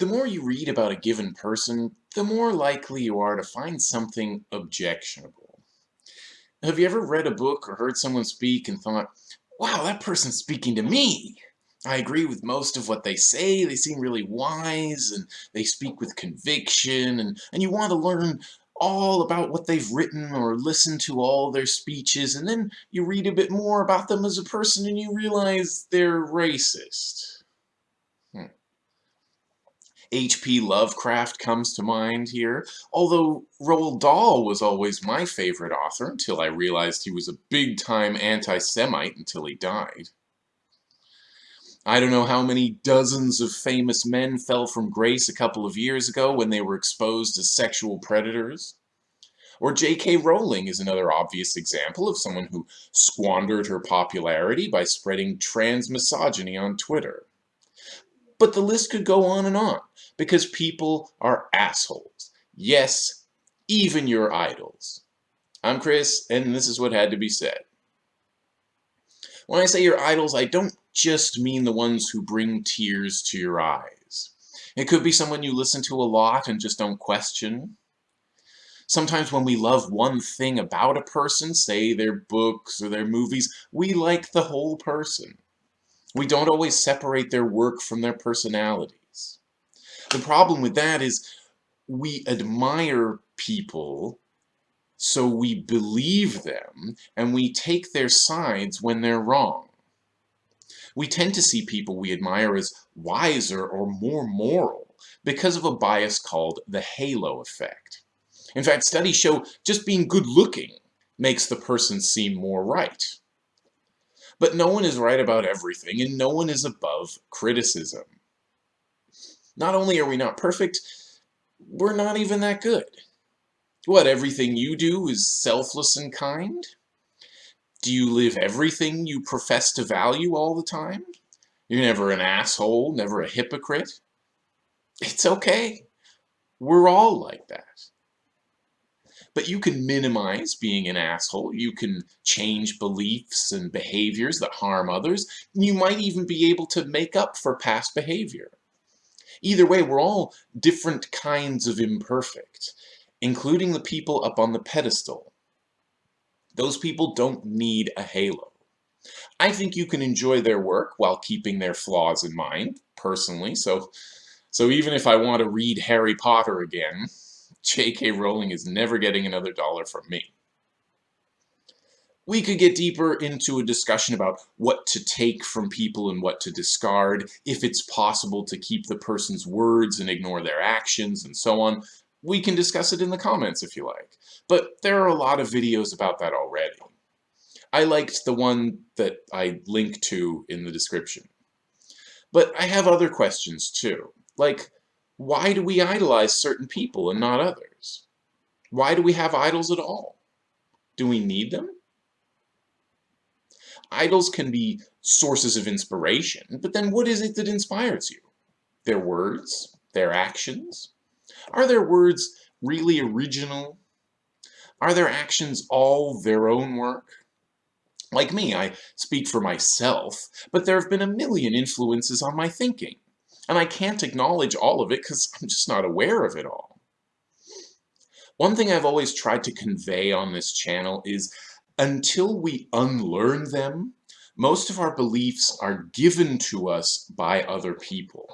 The more you read about a given person, the more likely you are to find something objectionable. Have you ever read a book or heard someone speak and thought, wow, that person's speaking to me? I agree with most of what they say, they seem really wise, and they speak with conviction, and, and you want to learn all about what they've written or listen to all their speeches, and then you read a bit more about them as a person and you realize they're racist. H.P. Lovecraft comes to mind here, although Roald Dahl was always my favorite author until I realized he was a big-time anti-Semite until he died. I don't know how many dozens of famous men fell from grace a couple of years ago when they were exposed as sexual predators. Or J.K. Rowling is another obvious example of someone who squandered her popularity by spreading trans misogyny on Twitter. But the list could go on and on, because people are assholes. Yes, even your idols. I'm Chris, and this is what had to be said. When I say your idols, I don't just mean the ones who bring tears to your eyes. It could be someone you listen to a lot and just don't question. Sometimes when we love one thing about a person, say their books or their movies, we like the whole person. We don't always separate their work from their personalities. The problem with that is we admire people so we believe them and we take their sides when they're wrong. We tend to see people we admire as wiser or more moral because of a bias called the halo effect. In fact, studies show just being good looking makes the person seem more right. But no one is right about everything, and no one is above criticism. Not only are we not perfect, we're not even that good. What, everything you do is selfless and kind? Do you live everything you profess to value all the time? You're never an asshole, never a hypocrite? It's okay. We're all like that. But you can minimize being an asshole. You can change beliefs and behaviors that harm others. You might even be able to make up for past behavior. Either way, we're all different kinds of imperfect, including the people up on the pedestal. Those people don't need a halo. I think you can enjoy their work while keeping their flaws in mind, personally, so, so even if I want to read Harry Potter again, J.K. Rowling is never getting another dollar from me. We could get deeper into a discussion about what to take from people and what to discard, if it's possible to keep the person's words and ignore their actions, and so on. We can discuss it in the comments if you like. But there are a lot of videos about that already. I liked the one that I link to in the description. But I have other questions too, like why do we idolize certain people and not others? Why do we have idols at all? Do we need them? Idols can be sources of inspiration, but then what is it that inspires you? Their words? Their actions? Are their words really original? Are their actions all their own work? Like me, I speak for myself, but there have been a million influences on my thinking and I can't acknowledge all of it because I'm just not aware of it all. One thing I've always tried to convey on this channel is until we unlearn them, most of our beliefs are given to us by other people.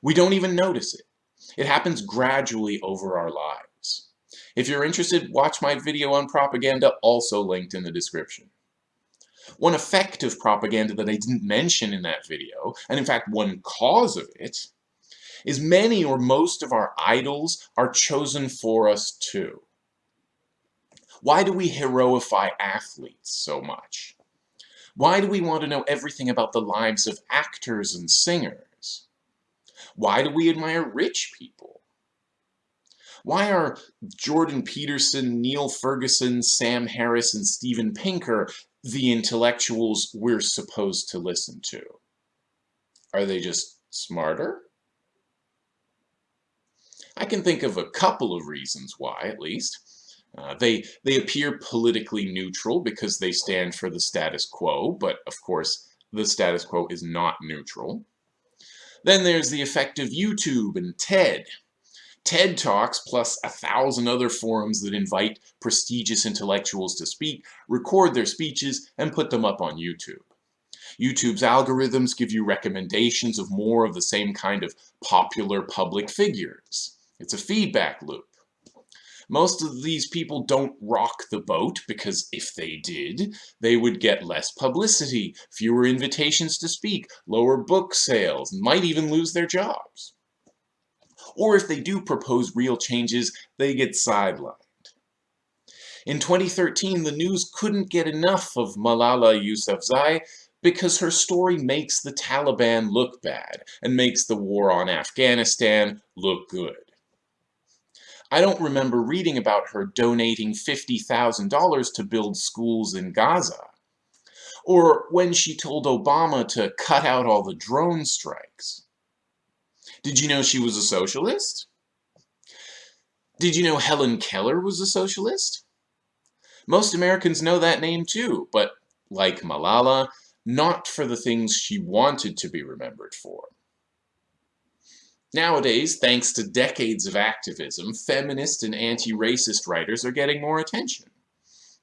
We don't even notice it. It happens gradually over our lives. If you're interested, watch my video on propaganda, also linked in the description. One effect of propaganda that I didn't mention in that video, and in fact one cause of it, is many or most of our idols are chosen for us too. Why do we heroify athletes so much? Why do we want to know everything about the lives of actors and singers? Why do we admire rich people? Why are Jordan Peterson, Niall Ferguson, Sam Harris, and Steven Pinker the intellectuals we're supposed to listen to? Are they just smarter? I can think of a couple of reasons why, at least. Uh, they, they appear politically neutral because they stand for the status quo, but of course the status quo is not neutral. Then there's the effect of YouTube and TED. TED Talks, plus a thousand other forums that invite prestigious intellectuals to speak, record their speeches, and put them up on YouTube. YouTube's algorithms give you recommendations of more of the same kind of popular public figures. It's a feedback loop. Most of these people don't rock the boat because if they did, they would get less publicity, fewer invitations to speak, lower book sales, and might even lose their jobs. Or if they do propose real changes, they get sidelined. In 2013, the news couldn't get enough of Malala Yousafzai because her story makes the Taliban look bad and makes the war on Afghanistan look good. I don't remember reading about her donating $50,000 to build schools in Gaza, or when she told Obama to cut out all the drone strikes. Did you know she was a socialist? Did you know Helen Keller was a socialist? Most Americans know that name too, but like Malala, not for the things she wanted to be remembered for. Nowadays, thanks to decades of activism, feminist and anti-racist writers are getting more attention.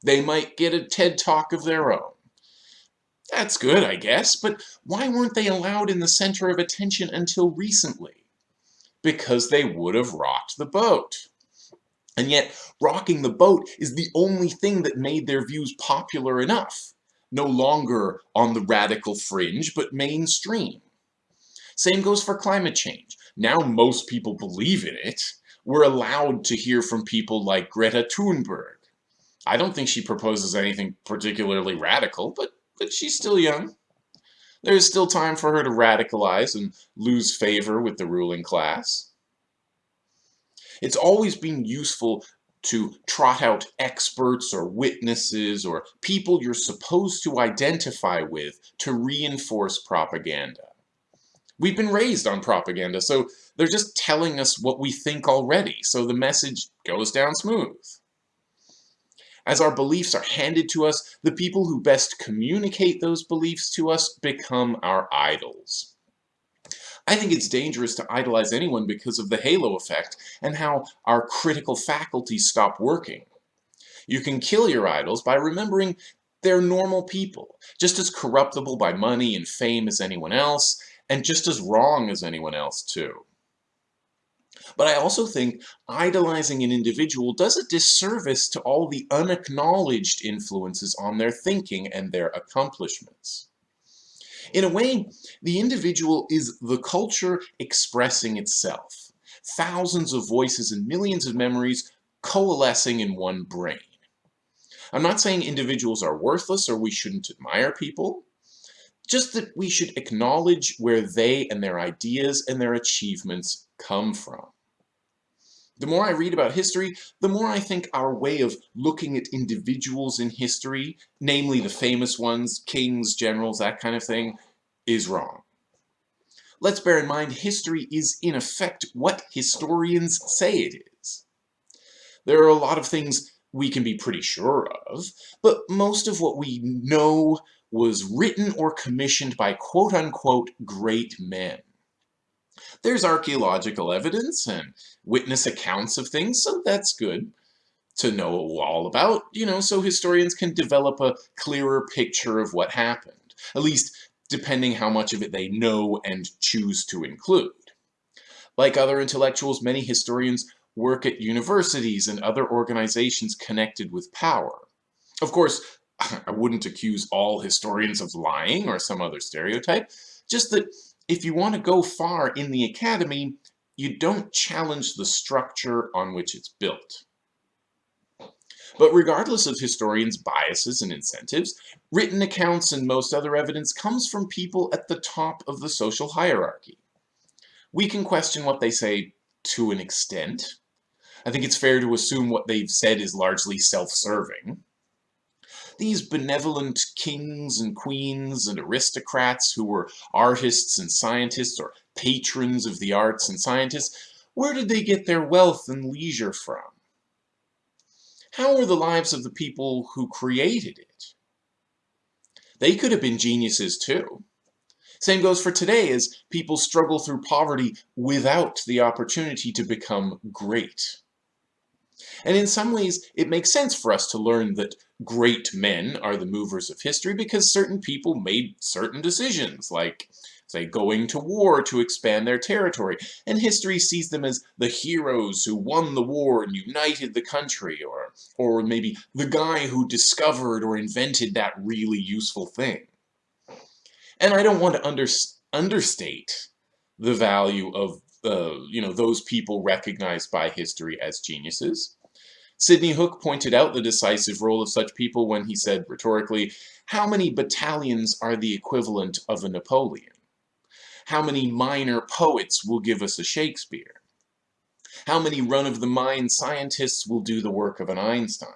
They might get a TED Talk of their own. That's good, I guess, but why weren't they allowed in the center of attention until recently? Because they would have rocked the boat. And yet, rocking the boat is the only thing that made their views popular enough no longer on the radical fringe, but mainstream. Same goes for climate change. Now most people believe in it. We're allowed to hear from people like Greta Thunberg. I don't think she proposes anything particularly radical, but, but she's still young. There is still time for her to radicalize and lose favor with the ruling class. It's always been useful to trot out experts or witnesses or people you're supposed to identify with to reinforce propaganda. We've been raised on propaganda, so they're just telling us what we think already, so the message goes down smooth. As our beliefs are handed to us, the people who best communicate those beliefs to us become our idols. I think it's dangerous to idolize anyone because of the halo effect and how our critical faculties stop working. You can kill your idols by remembering they're normal people, just as corruptible by money and fame as anyone else, and just as wrong as anyone else too. But I also think idolizing an individual does a disservice to all the unacknowledged influences on their thinking and their accomplishments. In a way, the individual is the culture expressing itself. Thousands of voices and millions of memories coalescing in one brain. I'm not saying individuals are worthless or we shouldn't admire people, just that we should acknowledge where they and their ideas and their achievements come from. The more I read about history, the more I think our way of looking at individuals in history, namely the famous ones, kings, generals, that kind of thing, is wrong. Let's bear in mind history is in effect what historians say it is. There are a lot of things we can be pretty sure of, but most of what we know was written or commissioned by quote-unquote great men. There's archaeological evidence and witness accounts of things, so that's good to know all about, you know, so historians can develop a clearer picture of what happened, at least depending how much of it they know and choose to include. Like other intellectuals, many historians work at universities and other organizations connected with power. Of course, I wouldn't accuse all historians of lying or some other stereotype, just that if you want to go far in the academy, you don't challenge the structure on which it's built. But regardless of historians' biases and incentives, written accounts and most other evidence comes from people at the top of the social hierarchy. We can question what they say to an extent. I think it's fair to assume what they've said is largely self-serving. These benevolent kings and queens and aristocrats who were artists and scientists or patrons of the arts and scientists, where did they get their wealth and leisure from? How were the lives of the people who created it? They could have been geniuses too. Same goes for today as people struggle through poverty without the opportunity to become great. And in some ways, it makes sense for us to learn that great men are the movers of history because certain people made certain decisions, like, say, going to war to expand their territory, and history sees them as the heroes who won the war and united the country, or, or maybe the guy who discovered or invented that really useful thing. And I don't want to under, understate the value of you know, those people recognized by history as geniuses. Sidney Hook pointed out the decisive role of such people when he said rhetorically, how many battalions are the equivalent of a Napoleon? How many minor poets will give us a Shakespeare? How many run-of-the-mind scientists will do the work of an Einstein?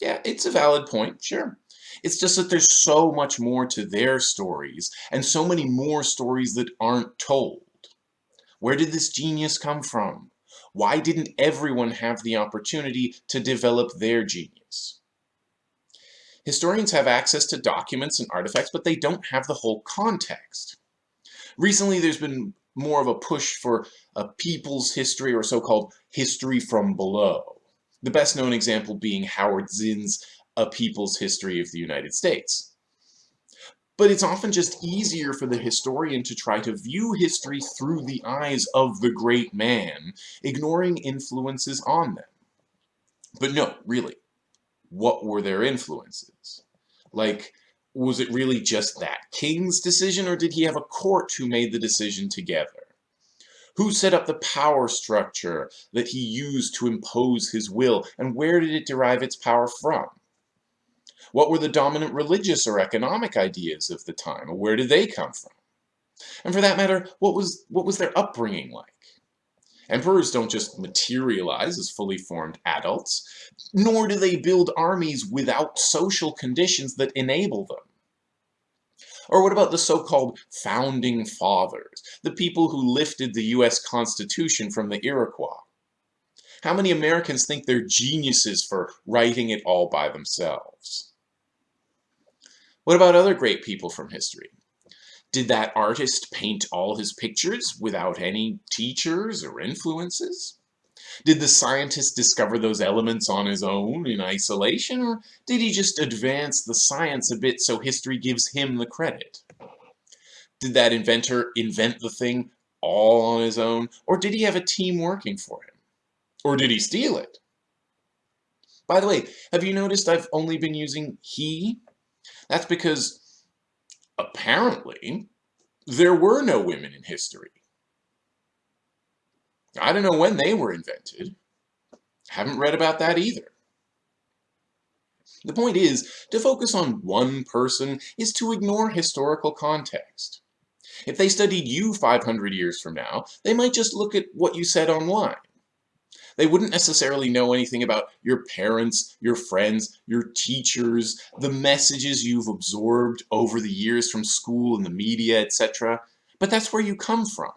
Yeah, it's a valid point, sure. It's just that there's so much more to their stories, and so many more stories that aren't told. Where did this genius come from? Why didn't everyone have the opportunity to develop their genius? Historians have access to documents and artifacts, but they don't have the whole context. Recently, there's been more of a push for a people's history or so-called history from below. The best known example being Howard Zinn's A People's History of the United States. But it's often just easier for the historian to try to view history through the eyes of the great man, ignoring influences on them. But no, really, what were their influences? Like, was it really just that king's decision, or did he have a court who made the decision together? Who set up the power structure that he used to impose his will, and where did it derive its power from? What were the dominant religious or economic ideas of the time? Where did they come from? And for that matter, what was, what was their upbringing like? Emperors don't just materialize as fully formed adults, nor do they build armies without social conditions that enable them. Or what about the so-called Founding Fathers, the people who lifted the US Constitution from the Iroquois? How many Americans think they're geniuses for writing it all by themselves? What about other great people from history? Did that artist paint all his pictures without any teachers or influences? Did the scientist discover those elements on his own in isolation, or did he just advance the science a bit so history gives him the credit? Did that inventor invent the thing all on his own, or did he have a team working for him? Or did he steal it? By the way, have you noticed I've only been using he that's because, apparently, there were no women in history. I don't know when they were invented. Haven't read about that either. The point is, to focus on one person is to ignore historical context. If they studied you 500 years from now, they might just look at what you said online. They wouldn't necessarily know anything about your parents, your friends, your teachers, the messages you've absorbed over the years from school and the media, etc. But that's where you come from.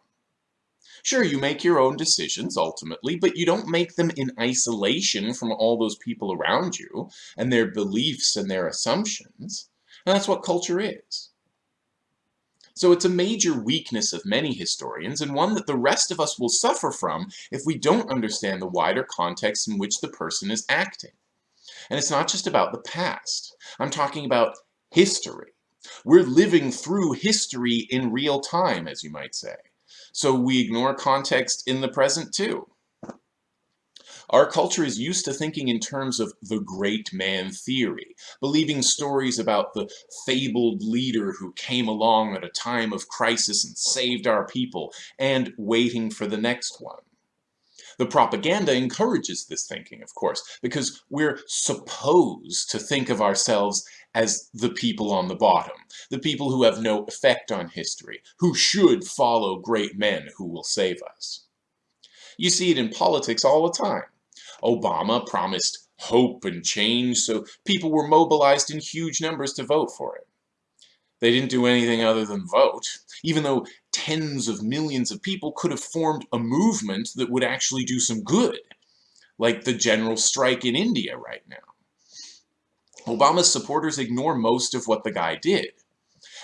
Sure, you make your own decisions ultimately, but you don't make them in isolation from all those people around you and their beliefs and their assumptions. And that's what culture is. So it's a major weakness of many historians, and one that the rest of us will suffer from if we don't understand the wider context in which the person is acting. And it's not just about the past. I'm talking about history. We're living through history in real time, as you might say. So we ignore context in the present too. Our culture is used to thinking in terms of the great man theory, believing stories about the fabled leader who came along at a time of crisis and saved our people, and waiting for the next one. The propaganda encourages this thinking, of course, because we're supposed to think of ourselves as the people on the bottom, the people who have no effect on history, who should follow great men who will save us. You see it in politics all the time. Obama promised hope and change, so people were mobilized in huge numbers to vote for it. They didn't do anything other than vote, even though tens of millions of people could have formed a movement that would actually do some good, like the general strike in India right now. Obama's supporters ignore most of what the guy did.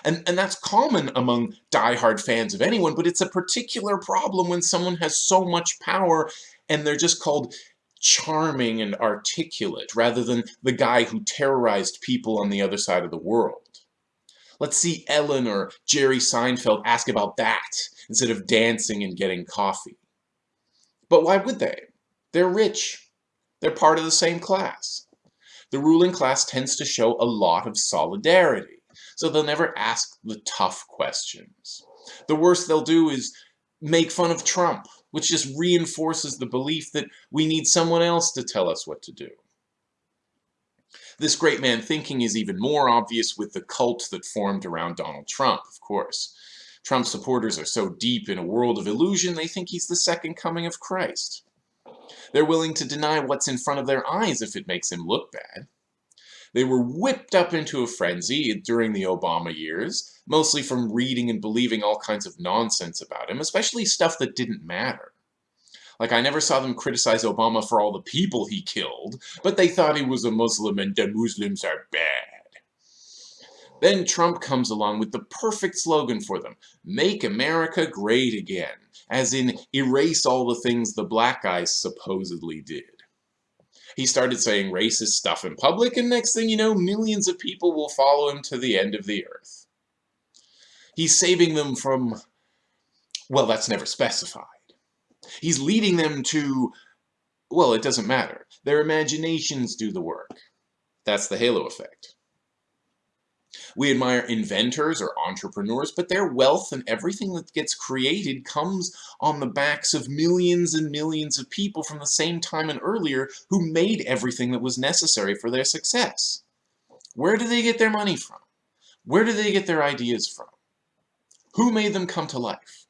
And, and that's common among die-hard fans of anyone, but it's a particular problem when someone has so much power and they're just called charming and articulate, rather than the guy who terrorized people on the other side of the world. Let's see Ellen or Jerry Seinfeld ask about that instead of dancing and getting coffee. But why would they? They're rich. They're part of the same class. The ruling class tends to show a lot of solidarity, so they'll never ask the tough questions. The worst they'll do is make fun of Trump, which just reinforces the belief that we need someone else to tell us what to do. This great man thinking is even more obvious with the cult that formed around Donald Trump, of course. Trump supporters are so deep in a world of illusion they think he's the second coming of Christ. They're willing to deny what's in front of their eyes if it makes him look bad. They were whipped up into a frenzy during the Obama years, mostly from reading and believing all kinds of nonsense about him, especially stuff that didn't matter. Like, I never saw them criticize Obama for all the people he killed, but they thought he was a Muslim and the Muslims are bad. Then Trump comes along with the perfect slogan for them, Make America Great Again, as in erase all the things the black guys supposedly did. He started saying racist stuff in public, and next thing you know, millions of people will follow him to the end of the earth. He's saving them from, well, that's never specified. He's leading them to, well, it doesn't matter. Their imaginations do the work. That's the halo effect. We admire inventors or entrepreneurs, but their wealth and everything that gets created comes on the backs of millions and millions of people from the same time and earlier who made everything that was necessary for their success. Where do they get their money from? Where do they get their ideas from? Who made them come to life?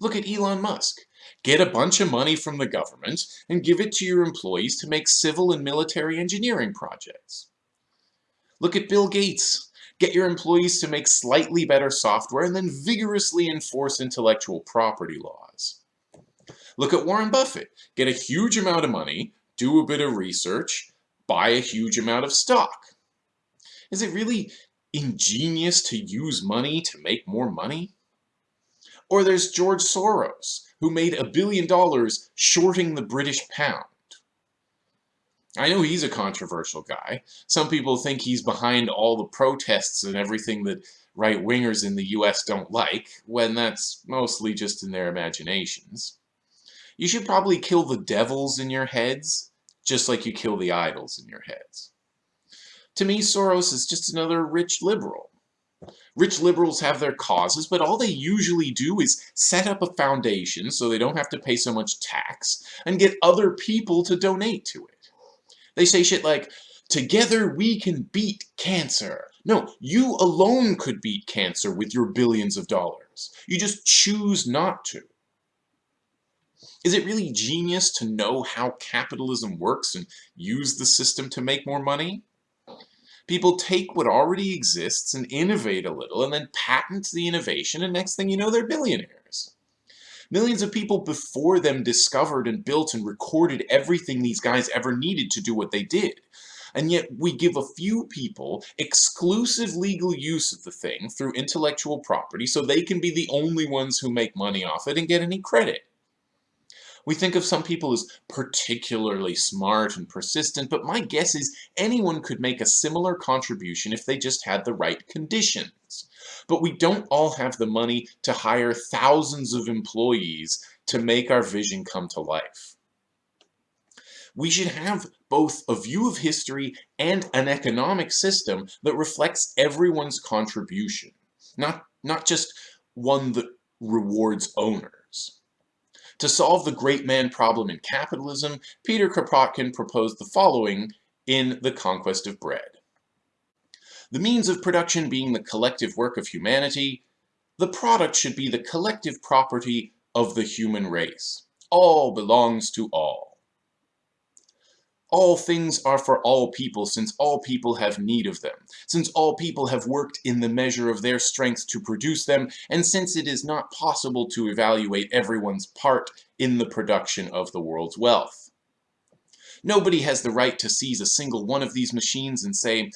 Look at Elon Musk. Get a bunch of money from the government and give it to your employees to make civil and military engineering projects. Look at Bill Gates. Get your employees to make slightly better software and then vigorously enforce intellectual property laws. Look at Warren Buffett. Get a huge amount of money, do a bit of research, buy a huge amount of stock. Is it really ingenious to use money to make more money? Or there's George Soros, who made a billion dollars shorting the British pound. I know he's a controversial guy. Some people think he's behind all the protests and everything that right-wingers in the US don't like, when that's mostly just in their imaginations. You should probably kill the devils in your heads, just like you kill the idols in your heads. To me, Soros is just another rich liberal. Rich liberals have their causes, but all they usually do is set up a foundation so they don't have to pay so much tax and get other people to donate to it. They say shit like, together we can beat cancer. No, you alone could beat cancer with your billions of dollars. You just choose not to. Is it really genius to know how capitalism works and use the system to make more money? People take what already exists and innovate a little and then patent the innovation and next thing you know they're billionaires. Millions of people before them discovered and built and recorded everything these guys ever needed to do what they did. And yet we give a few people exclusive legal use of the thing through intellectual property so they can be the only ones who make money off it and get any credit. We think of some people as particularly smart and persistent, but my guess is anyone could make a similar contribution if they just had the right conditions. But we don't all have the money to hire thousands of employees to make our vision come to life. We should have both a view of history and an economic system that reflects everyone's contribution, not, not just one that rewards owners. To solve the great man problem in capitalism, Peter Kropotkin proposed the following in The Conquest of Bread. The means of production being the collective work of humanity, the product should be the collective property of the human race. All belongs to all. All things are for all people, since all people have need of them, since all people have worked in the measure of their strength to produce them, and since it is not possible to evaluate everyone's part in the production of the world's wealth. Nobody has the right to seize a single one of these machines and say,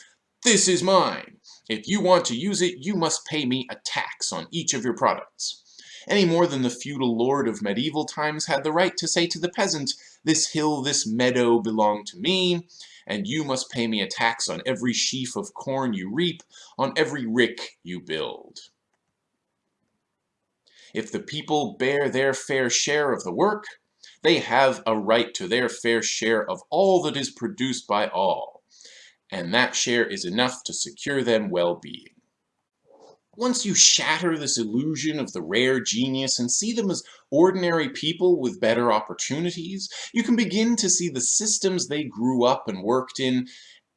This is mine. If you want to use it, you must pay me a tax on each of your products. Any more than the feudal lord of medieval times had the right to say to the peasant, this hill, this meadow belong to me, and you must pay me a tax on every sheaf of corn you reap, on every rick you build. If the people bear their fair share of the work, they have a right to their fair share of all that is produced by all and that share is enough to secure them well-being. Once you shatter this illusion of the rare genius and see them as ordinary people with better opportunities, you can begin to see the systems they grew up and worked in,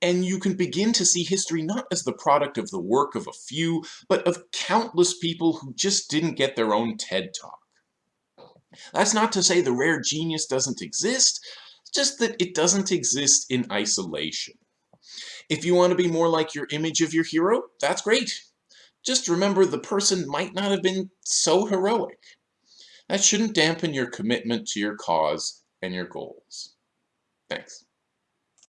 and you can begin to see history not as the product of the work of a few, but of countless people who just didn't get their own TED Talk. That's not to say the rare genius doesn't exist, just that it doesn't exist in isolation. If you want to be more like your image of your hero, that's great. Just remember the person might not have been so heroic. That shouldn't dampen your commitment to your cause and your goals. Thanks.